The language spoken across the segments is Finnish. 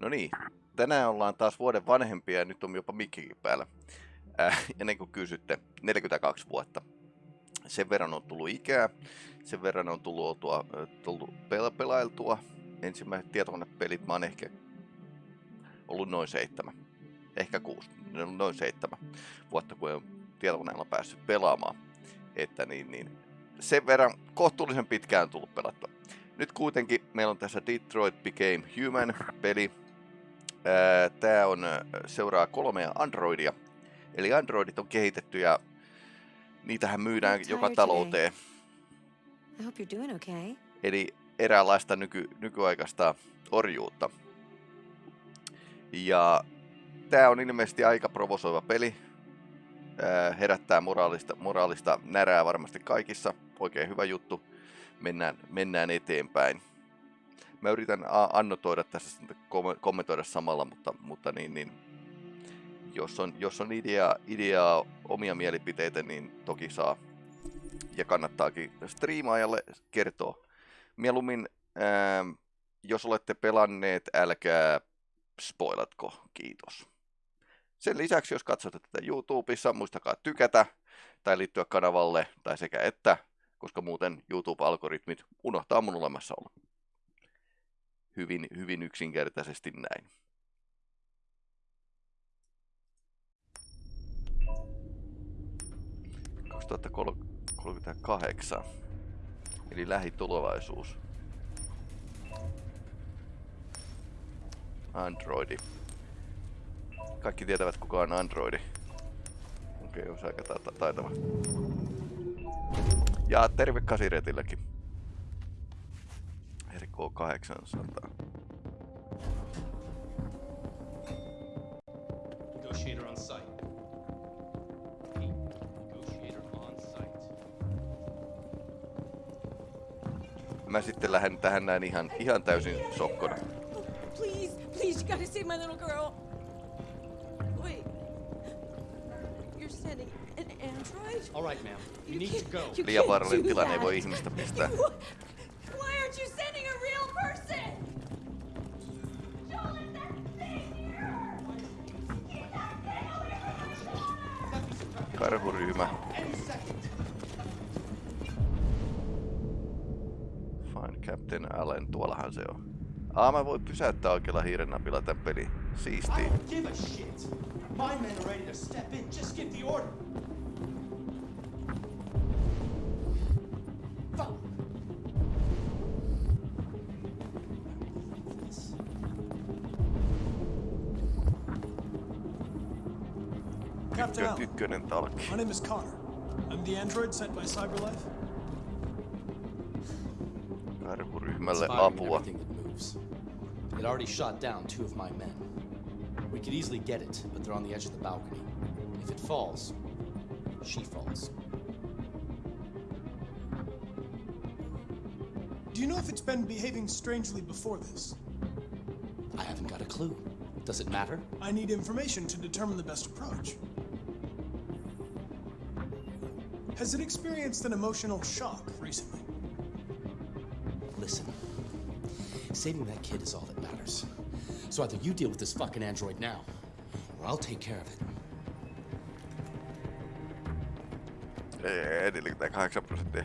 No niin, tänään ollaan taas vuoden vanhempia ja nyt on jopa mikkikin päällä. Äh, ennen kuin kysytte, 42 vuotta. Sen verran on tullut ikää, sen verran on tullut, oltua, tullut pel- pelailtua. Ensimmäiset tietokonepelit mä oon ehkä ollut noin seitsemän, ehkä kuusi, noin seitsemän vuotta, kun on tietokoneella päässyt pelaamaan. Että niin, niin sen verran kohtuullisen pitkään tullut pelattua. Nyt kuitenkin meillä on tässä Detroit Became Human-peli. Tämä on, seuraa kolmea Androidia. Eli Androidit on kehitetty ja niitähän myydään joka talouteen. I hope you're doing okay. Eli eräänlaista nyky, nykyaikaista orjuutta. Ja tämä on ilmeisesti aika provosoiva peli. Herättää moraalista, moraalista närää varmasti kaikissa. Oikein hyvä juttu mennään, mennään eteenpäin. Mä yritän annotoida tässä, kommentoida samalla, mutta, mutta niin, niin, jos on, jos on idea, ideaa, omia mielipiteitä, niin toki saa ja kannattaakin striimaajalle kertoa. Mieluummin, ää, jos olette pelanneet, älkää spoilatko, kiitos. Sen lisäksi, jos katsotte tätä YouTubessa, muistakaa tykätä tai liittyä kanavalle tai sekä että koska muuten YouTube-algoritmit unohtaa mun olemassaolo. Hyvin, hyvin yksinkertaisesti näin. ...2038. Eli lähitulevaisuus. Androidi. Kaikki tietävät kuka on Androidi. Okei, okay, on aika taitava. Ja terve Kasiretilläkin. RK 800. Negotiator on site. Negotiator on site. Mä sitten lähden tähän näin ihan, ihan täysin sokkona. Please, please, you gotta save my little girl. Wait. You're sending an android? All right, ma'am. You need to go. Liian vaarallinen tilanne ei voi ihmistä pistää. Aa, mä voin pysäyttää oikealla hiiren napilla tän peli. Order. Captain Allen. My name is Connor. I'm the android sent by CyberLife. Karhuryhmälle apua. Already shot down two of my men. We could easily get it, but they're on the edge of the balcony. If it falls, she falls. Do you know if it's been behaving strangely before this? I haven't got a clue. Does it matter? I need information to determine the best approach. Has it experienced an emotional shock recently? Listen, saving that kid is all. So either you deal with this fucking android now, or I'll take care of it. Ei, edelleen tää 8 prosenttia.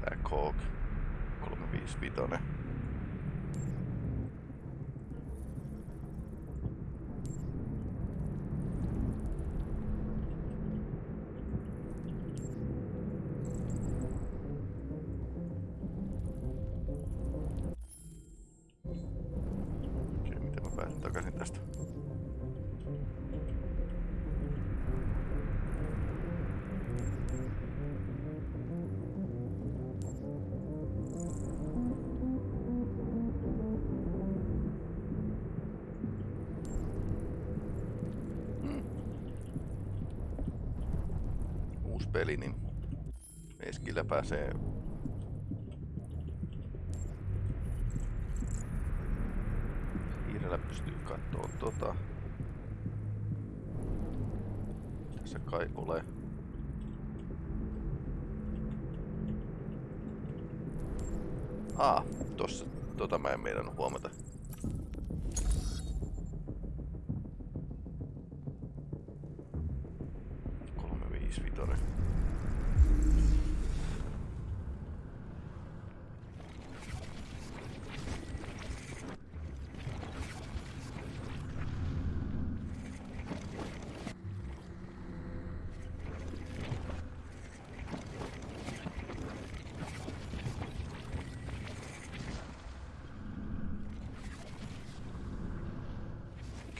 Black Hawk 355. pääsee Hiirellä pystyy Katsoo tota. Tässä kai ole. Aa, tossa, tota mä en meidän huomata.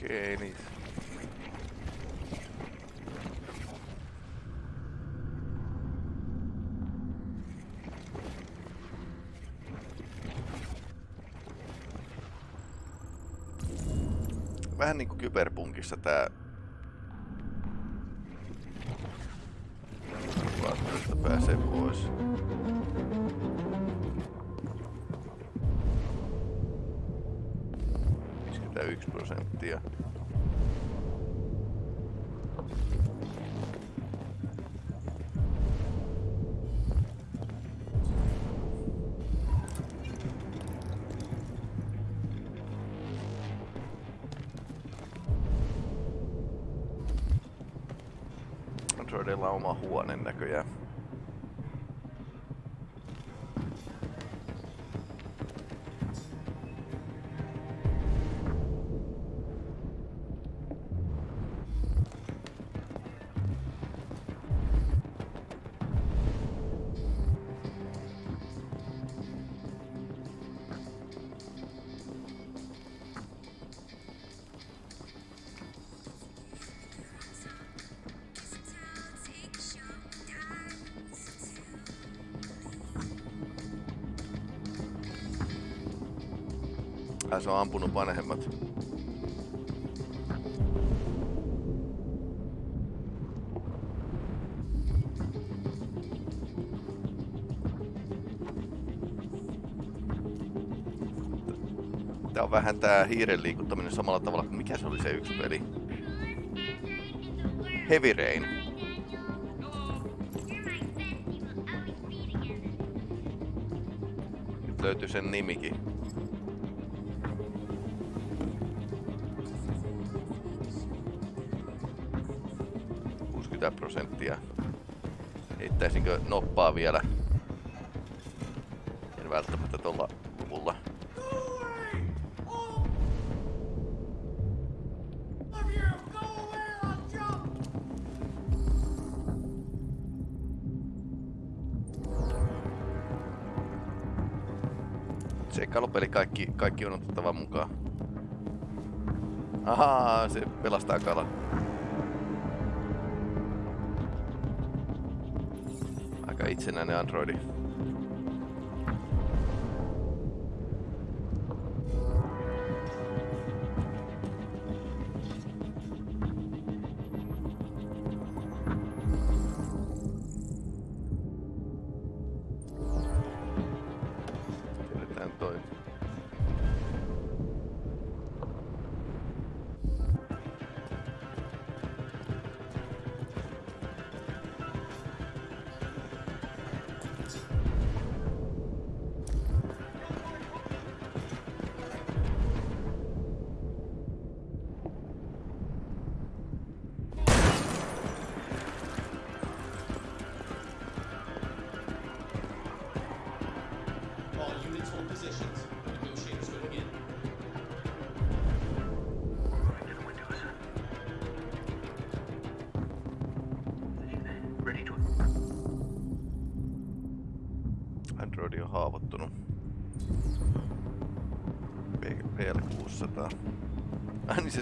Okei, niin. Vähän niinku kyberpunkissa tää sellainen näköjään. Ai se on ampunut vanhemmat. Tää on vähän tää hiiren liikuttaminen samalla tavalla kuin mikä se oli se yksi peli. Heavy Rain. Löytyy sen nimikin. Prosenttia. Heittäisinkö noppaa vielä? En välttämättä tuolla luvulla. Seikkailupeli kaikki, kaikki on otettava mukaan. Ahaa, se pelastaa kalan. Itsenäinen androidi.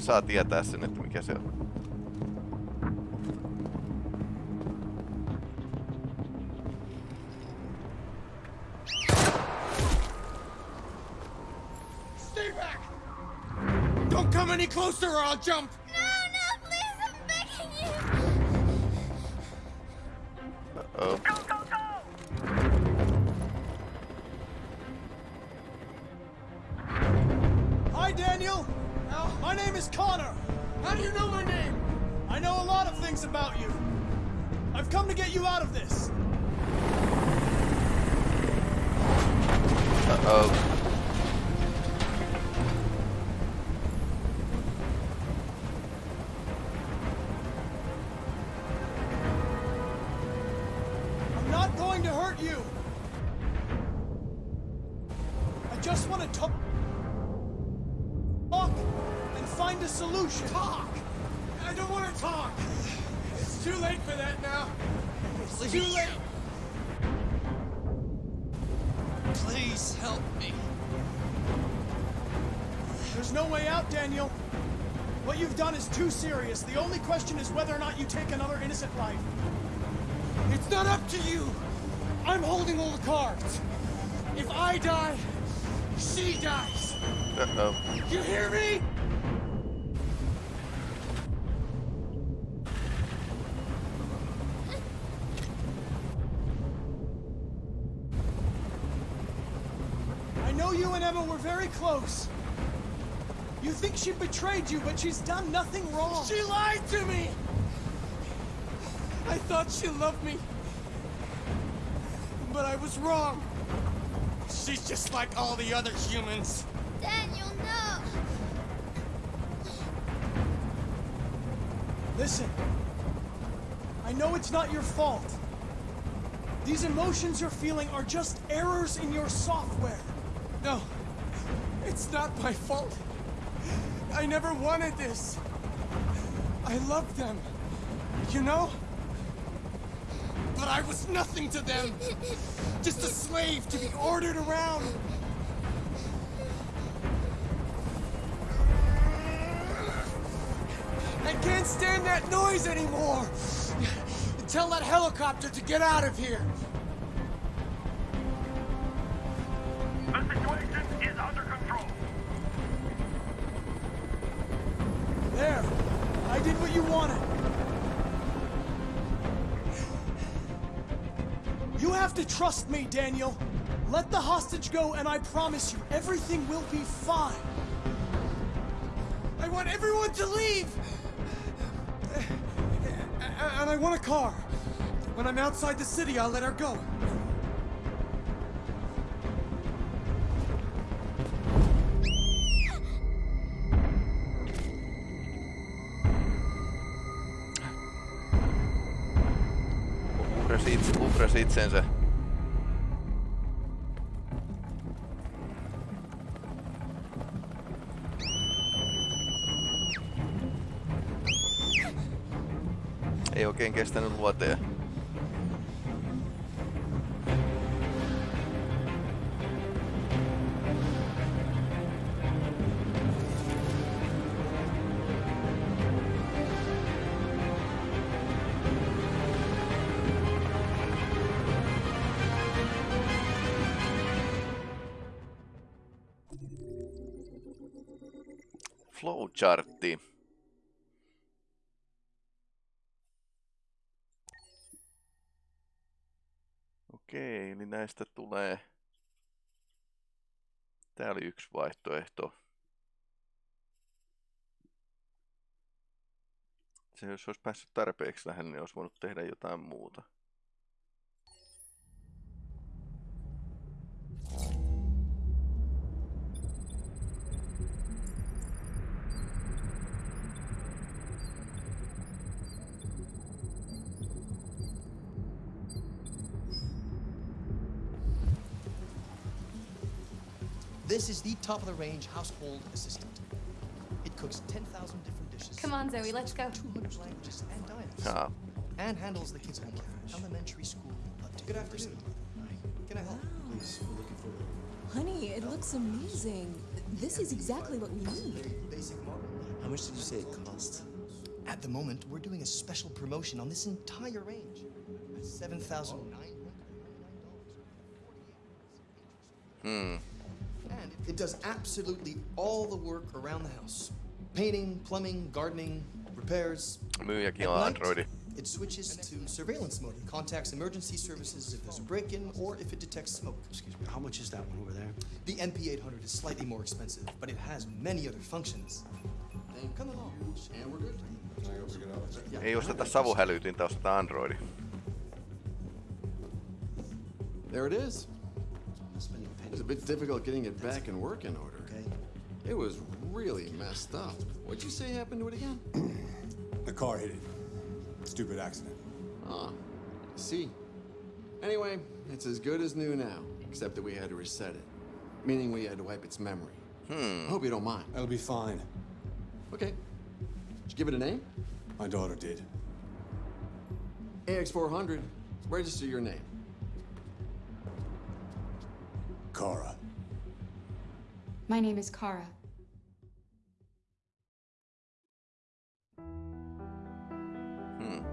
Saa tietää sen, että mikä se on. Stay back! Don't come any closer or I'll jump! No, no, please, I'm begging you. Oh. Hi, Daniel! Al, My name is Connor. How do you know my name? I know a lot of things about you. I've come to get you out of this. Uh-oh. Know you and Emma were very close. You think she betrayed you, but she's done nothing wrong. She lied to me. I thought she loved me. But I was wrong. She's just like all the other humans. Daniel, no. Listen. I know it's not your fault. These emotions you're feeling are just errors in your software. No, it's not my fault. I never wanted this. I loved them, you know? But I was nothing to them. Just a slave to be ordered around. I can't stand that noise anymore. Tell that helicopter to get out of here. Trust me, Daniel. Let the hostage go, and I promise you, everything will be fine. I want everyone to leave! And I want a car. When I'm outside the city, I'll let her go. Itsensä. Vuoteen. Flowchartti. Näistä tulee... Tää oli yksi vaihtoehto. Se jos olisi päässyt tarpeeksi lähelle, niin olisi voinut tehdä jotain muuta. This is the top of the range household assistant. It cooks 10,000 different dishes. Come on, Zoe, let's go. 200 languages and dialects. Ah, And handles the kids' homework. Elementary school. Good afternoon. Can I help? Please, we're looking for Honey, it looks amazing. This is exactly what we need. How much did you say it cost? At the moment, we're doing a special promotion on this entire range. at $7,999. hmm does absolutely all the work around the house. Painting, plumbing, gardening, repairs. Android. It switches to surveillance mode and contacts emergency services if there's a break-in or if it detects smoke. Excuse me, how much is that one over there? The MP800 is slightly more expensive, but it has many other functions. Come along, and we're good. Ei osteta savuhälytintä, Androidi. There it is. It was a bit difficult getting it back in working order. Okay. It was really messed up. What'd you say happened to it again? The car hit it. Stupid accident. Ah, I see. Anyway, it's as good as new now, except that we had to reset it. Meaning we had to wipe its memory. Hmm. I hope you don't mind. That'll be fine. Okay. Did you give it a name? My daughter did. AX400. Register your name. Kara. My name is Kara. Hmm.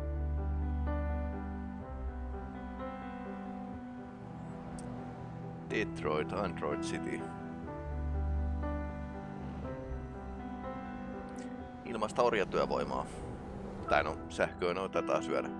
Detroit, Android City. Ilmaista orjatyövoimaa. Tai no, sähköä noita taitaa syödä.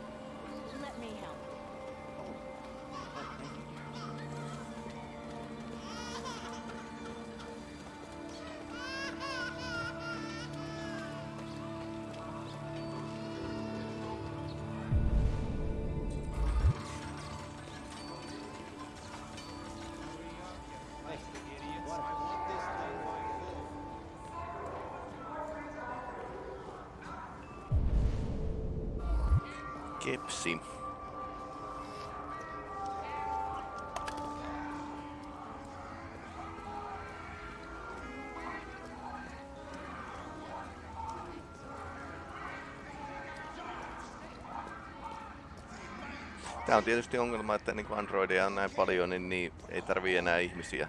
Kepsi. Tämä on tietysti ongelma, että niin Androidia on näin paljon, niin, niin ei tarvii enää ihmisiä.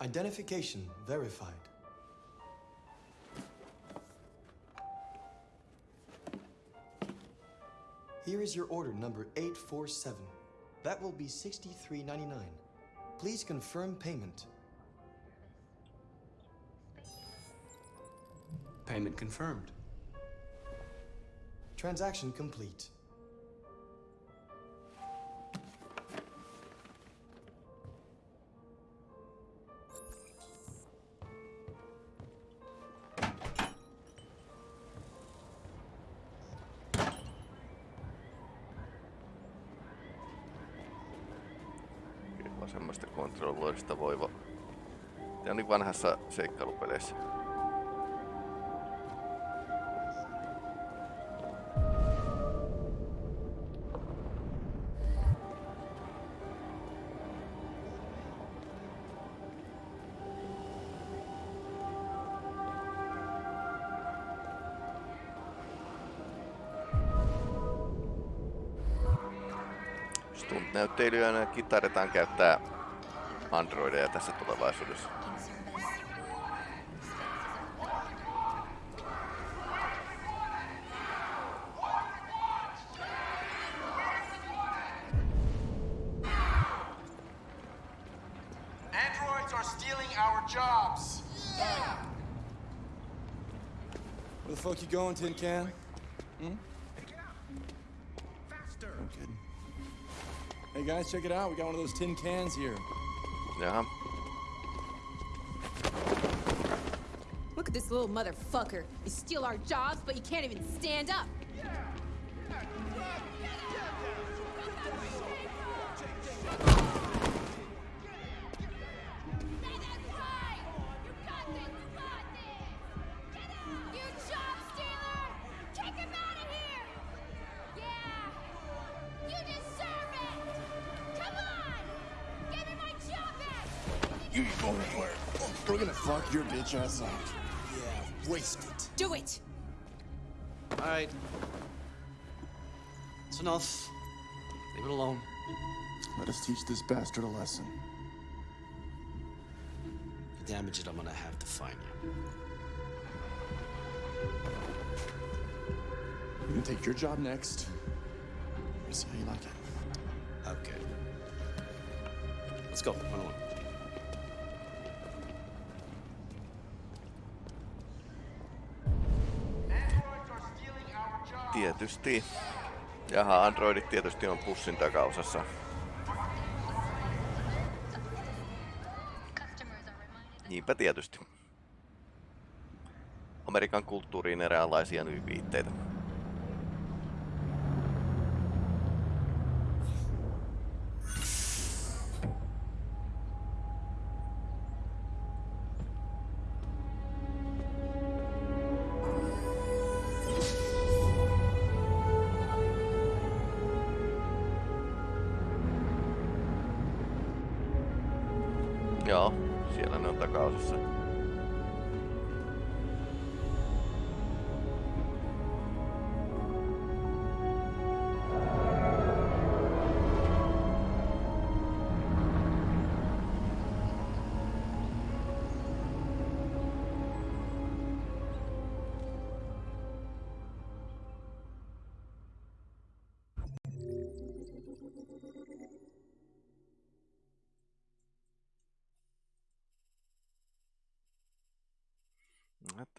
Identification verified. Here is your order number 847. That will be $63.99. Please confirm payment. Payment confirmed. Transaction complete. Vanhassa seikkailupeleissä. Stunt-näytteilyönä kitaritaan käyttää androideja tässä tulevaisuudessa. Where the fuck you going, Tin Can? Hmm? Good. Hey guys, check it out. We got one of those tin cans here. Jaha. Look at this little motherfucker. You steal our jobs, but you can't even stand up. Fuck your bitch. Yeah, waste it. Do it! Alright. It's enough. Leave it alone. Let us teach this bastard a lesson. You damage it, I'm gonna have to find you. You can take your job next. We'll see how you like it. Okay. Let's go. Run along. Tietysti. Jaha, androidit tietysti on pussin takaosassa. Niinpä tietysti. Amerikan kulttuuriin eräänlaisia viitteitä.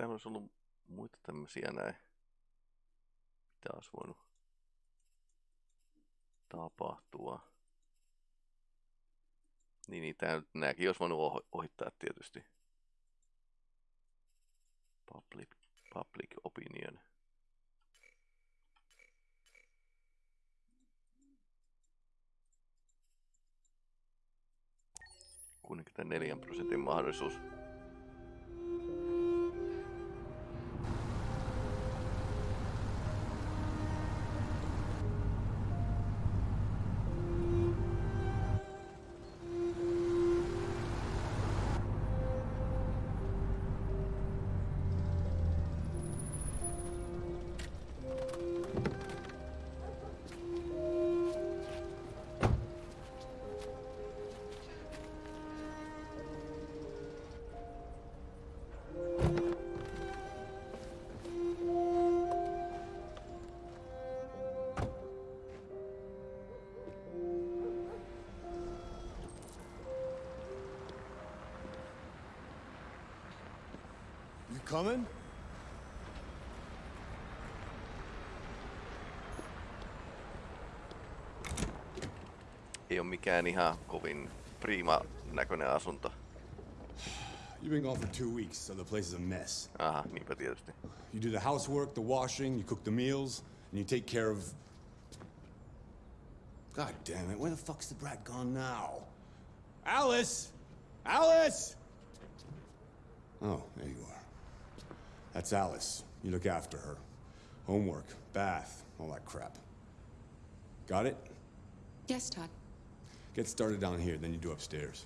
Täällä olisi ollut muita tämmösiä näin. Mitä olisi voinut tapahtua. Niin, niin tää, nääkin olisi voinut ohi- ohittaa tietysti. Public, public opinion. Kuitenkin 4 prosentin mahdollisuus. Coming? Ei ole mikään ihan kovin prima näköinen asunto. You've been gone for two weeks, so the place is a mess. Aha, niinpä tietysti. You do the housework, the washing, you cook the meals, and you take care of. God damn it, where the fuck's the brat gone now? Alice! Alice! Oh, there you are. That's Alice. You look after her. Homework, bath, all that crap. Got it? Yes, Todd. Get started down here, then you do upstairs.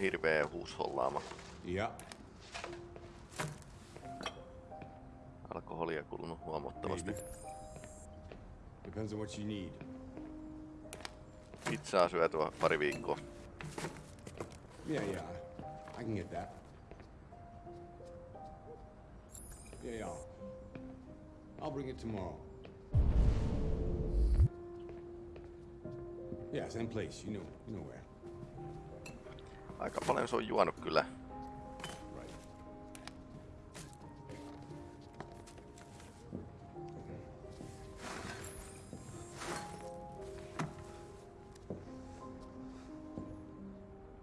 Hirveä huushollaama. Ja. Alkoholia kulunut huomattavasti. Maybe. Depends on what you need. Pizzaa syötyä pari viikkoa. Yeah, yeah. I can get that. Yeah, yeah. I'll bring it tomorrow. Yeah, same place. You know, you know where. Aika paljon se on juonut kyllä.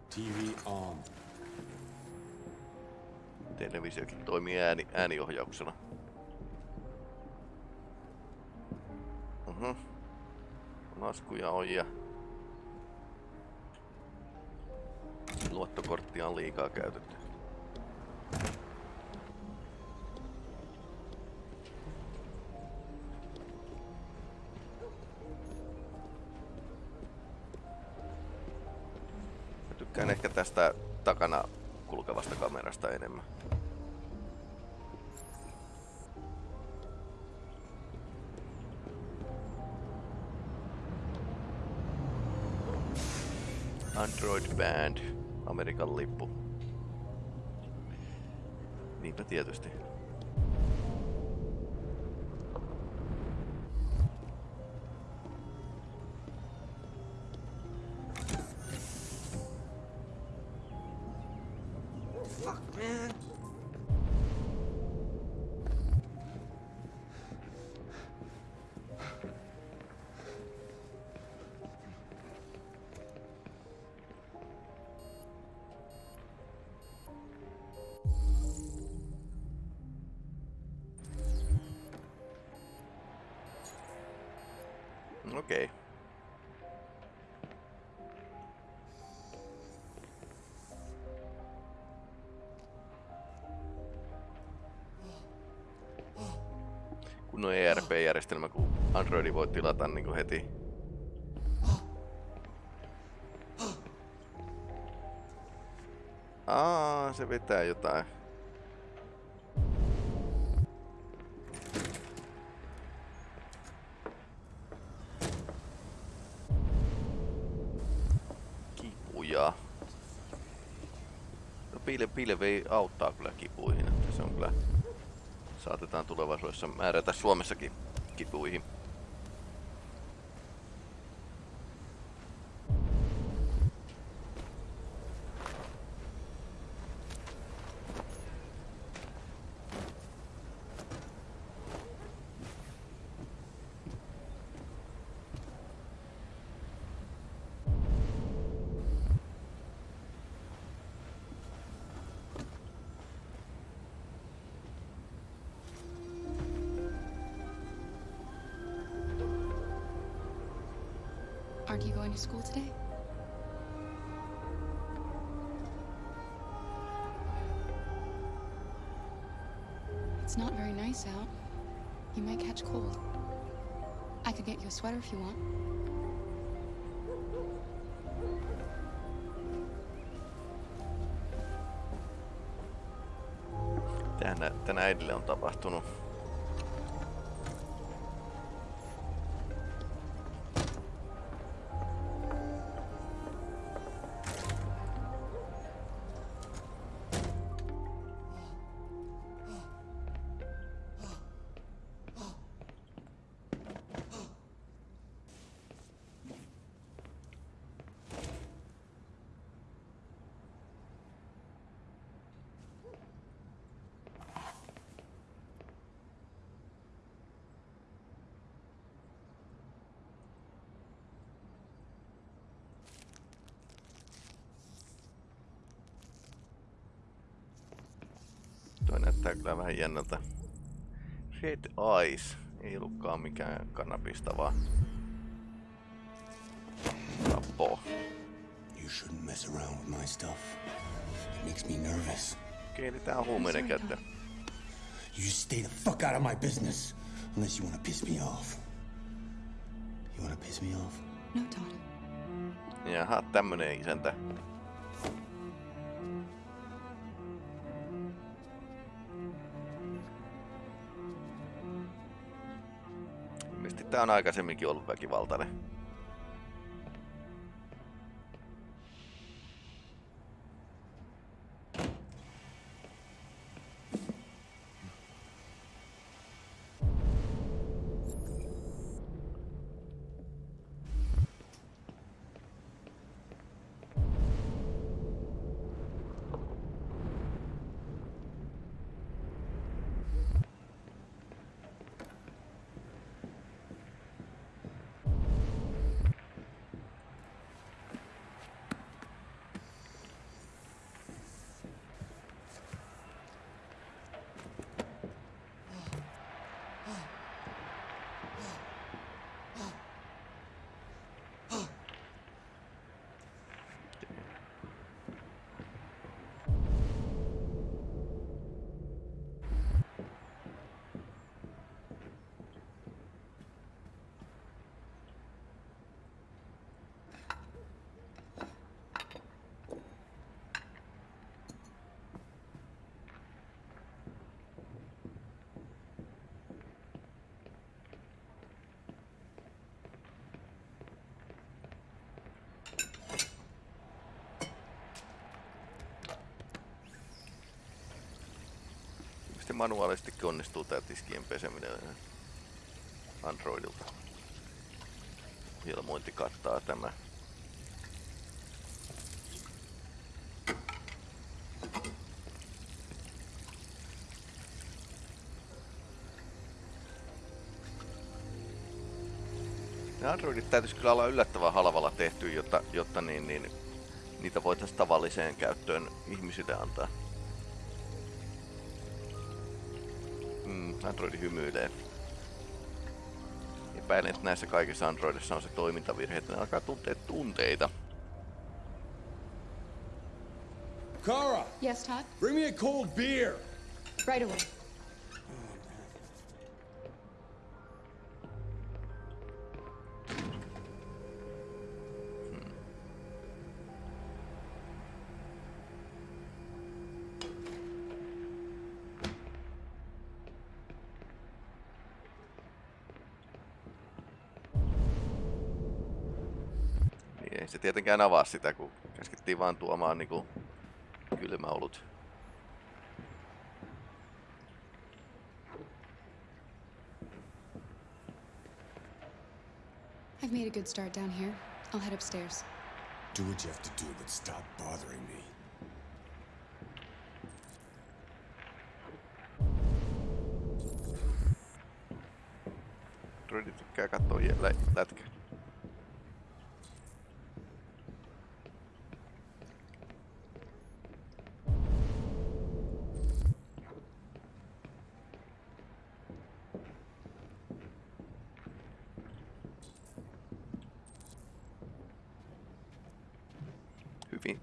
TV on. Televisiokin toimii ääni, ääniohjauksena. Mhm. Laskuja on ja... Luottokorttia on liikaa käytetty. Mä tykkään ehkä tästä takana kulkevasta kamerasta enemmän. Android Band, Amerikan lippu. Niinpä tietysti. Okei. Okay. Kun on ERP-järjestelmä, kun Androidi voi tilata niin kuin heti. Aa, se vetää jotain. Pilvi auttaa kyllä kipuihin, että se on kyllä... Saatetaan tulevaisuudessa määrätä Suomessakin kipuihin. Aren't you going to school today? It's not very nice out. You might catch cold. I could get you a sweater if you want. Tänä, tänä äidille on tapahtunut. Jännältä. Red Eyes. Ei ollutkaan mikään kannabista, vaan tappo. You shouldn't mess around with my stuff. It makes me nervous. Okei, eli tää on huumeiden käyttö. You just stay the fuck out of my business. Unless you wanna piss me off. You wanna piss me off? No, Todd. Jaha, tämmönen isäntä. Tää on aikaisemminkin ollut väkivaltainen. Sitten manuaalisesti onnistuu tää tiskien peseminen Androidilta. Ilmointi kattaa tämä. Ne Androidit täytyisi kyllä olla yllättävän halvalla tehty, jotta, jotta niin, niin, niitä voitaisiin tavalliseen käyttöön ihmisille antaa. Androidi hymyilee. Epäilen, että näissä kaikissa Androidissa on se toimintavirhe, että ne alkaa tuntea tunteita. Kara, Yes, Todd? bring me a cold beer. Right away. Se tietenkään avaa sitä, kun käskettiin vaan tuomaan niinku kylmäolut. I've made a good start down here. I'll head upstairs. Do what you have to do, but stop bothering me.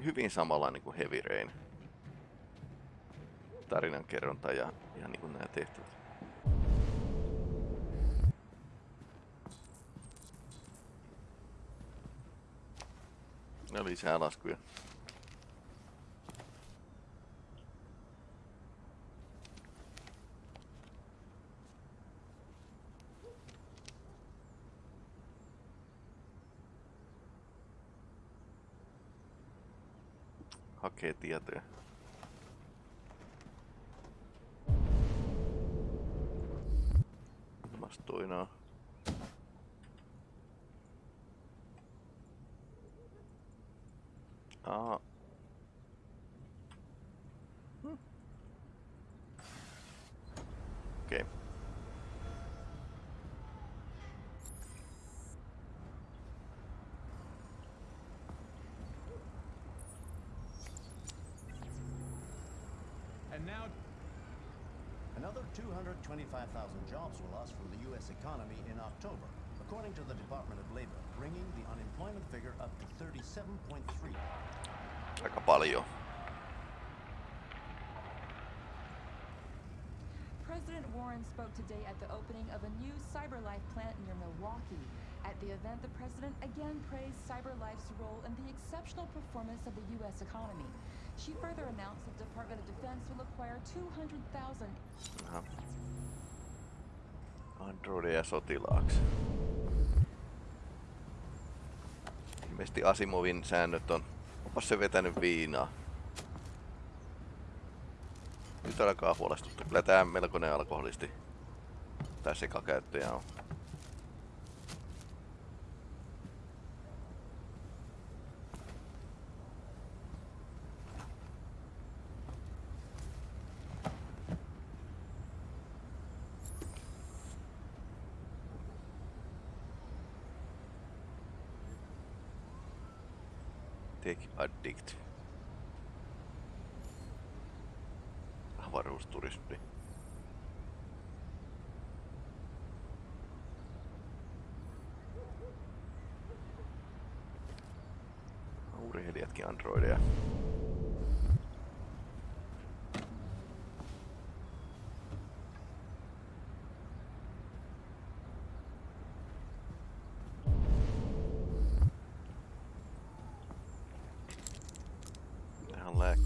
Hyvin, samanlainen kuin Heavy Rain. Tarinankerronta ja, ja niin kuin nämä tehtävät. No lisää laskuja. Hakee tietoja. Vastuinaa. Aa. 225,000 jobs were lost from the U.S. economy in October, according to the Department of Labor, bringing the unemployment figure up to 37.3. Aika paljon. President Warren spoke today at the opening of a new CyberLife plant near Milwaukee. At the event, the president again praised CyberLife's role in the exceptional performance of the U.S. economy. She further announced the Department of Defense will acquire 200,000 Aha. Androideja sotilaaksi. Ilmeisesti Asimovin säännöt on... Onpas se vetänyt viinaa. Nyt alkaa huolestuttaa. Kyllä tää melkoinen alkoholisti. Tai sekakäyttäjä on.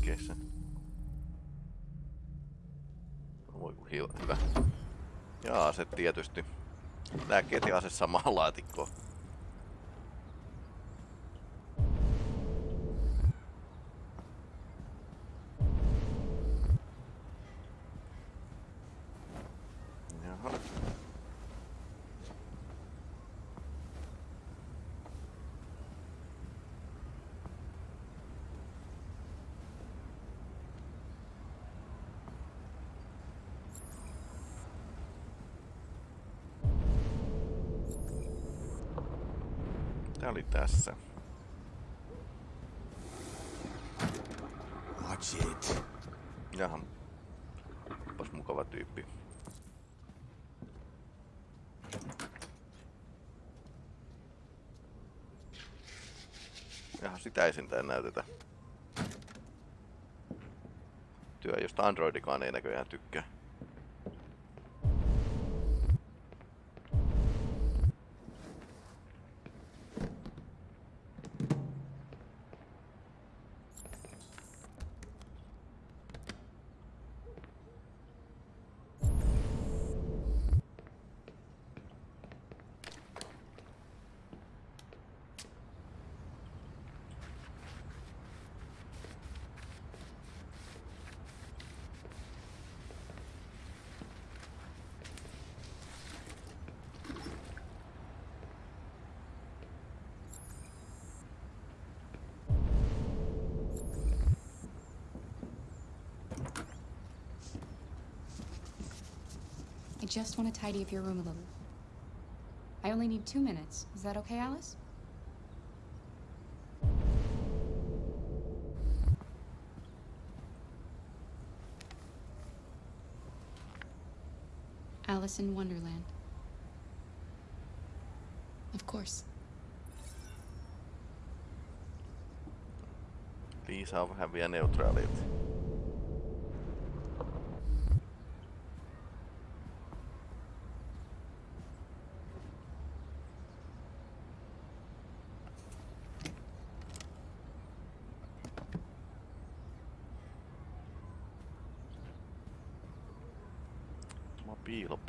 Ihan lääkkeissä. Voi kun hyvä. Ja ase tietysti. Lääkkeet ja ase samaan laatikkoon. Jaha. Tää oli tässä. Watch it. Jaha. Onpas mukava tyyppi. Jaha, sitä ei sentään näytetä. Työ, josta Androidikaan ei näköjään tykkää. Just want to tidy up your room a little. I only need two minutes. Is that okay, Alice? Alice in Wonderland. Of course. Liisa on vähän vielä neutraalilta.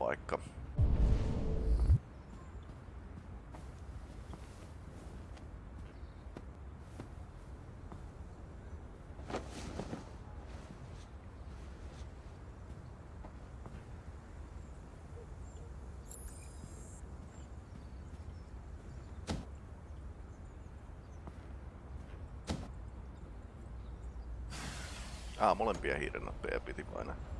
Piilopaikka. Ah, molempia hiirennappeja piti painaa.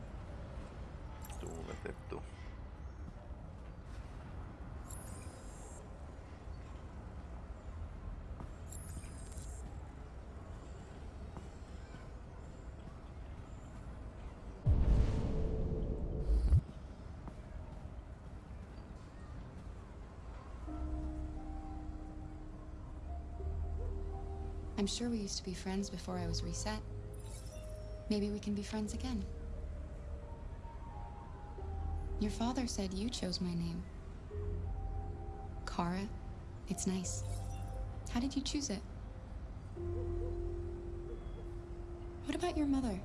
I'm sure we used to be friends before I was reset. Maybe we can be friends again. Your father said you chose my name. Kara. It's nice. How did you choose it? What about your mother?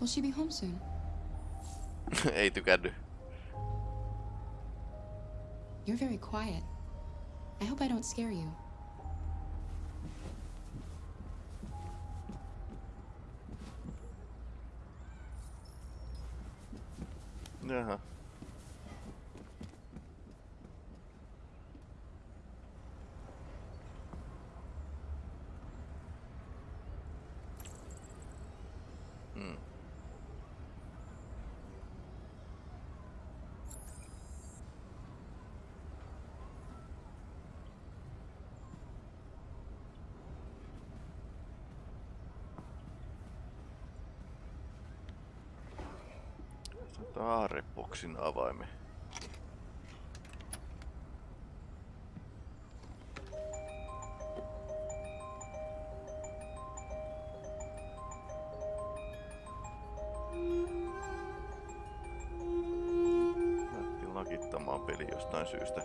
Will she be home soon? Ei tykännyt. You're very quiet. I hope I don't scare you. Uh-huh. Taarepoksin avaimen. Lähti lakittamaan peli jostain syystä.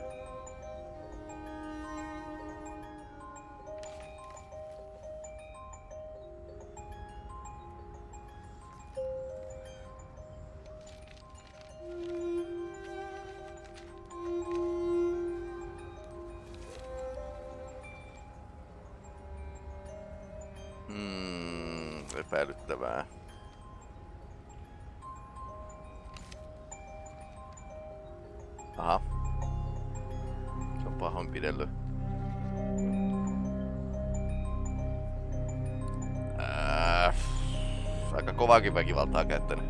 Kovaakin väkivaltaa käyttänyt.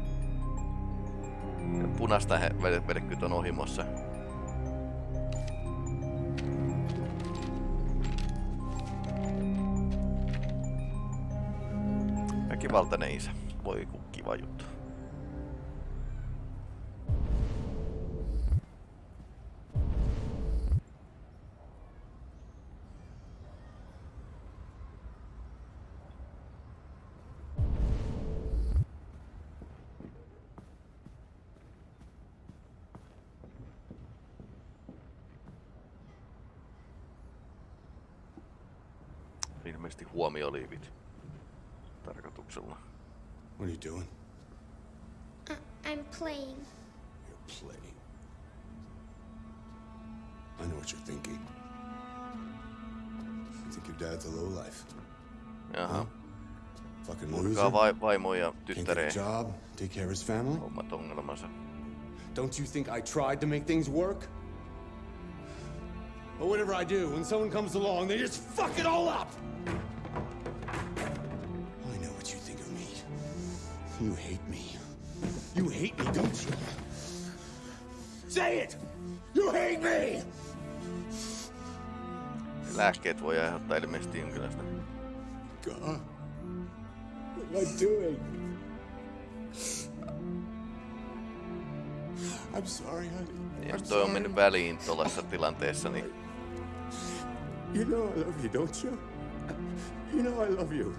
Ja Punaista on ohimossa. Väkivaltainen isä. Voi ku kiva juttu. Ilmeisesti huomioliivit. Tarkoituksella. What are you doing? Uh, I'm playing. You're playing. I know what you're thinking. You think your dad's a lowlife. Jaha. Fucking loser. Purkaa vai, vaimo ja Can't get tyttäreen a job, take care of his family. omat. Don't you think I tried to make things work? But whatever I do, when someone comes along, they just fuck it all up! I know what you think of me. You hate me. You hate me, don't you? Say it! You hate me! Lääkkeet voi aiheuttaa ilmeisesti jonkinlaista. God. What am I doing? I'm sorry, honey. Jos I'm toi on sorry. mennyt väliin tuollaisessa tilanteessa, niin You know I love you, don't you? You know I love you.